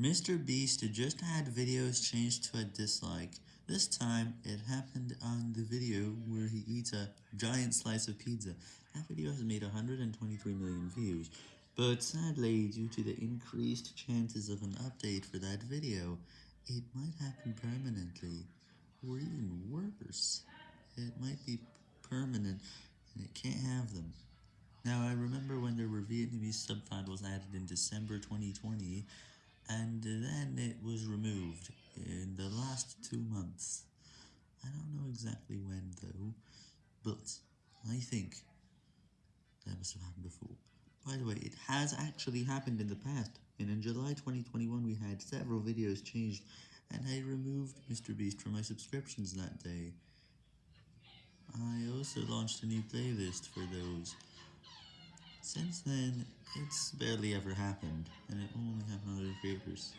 Mr. Beast just had videos changed to a dislike. This time, it happened on the video where he eats a giant slice of pizza. That video has made 123 million views, but sadly, due to the increased chances of an update for that video, it might happen permanently, or even worse, it might be permanent and it can't have them. Now, I remember when there were Vietnamese subtitles added in December 2020, and then it was removed in the last two months. I don't know exactly when though, but I think that must have happened before. By the way, it has actually happened in the past, and in July 2021 we had several videos changed, and I removed Mr. Beast from my subscriptions that day. I also launched a new playlist for those. Since then, it's barely ever happened, and it only creators.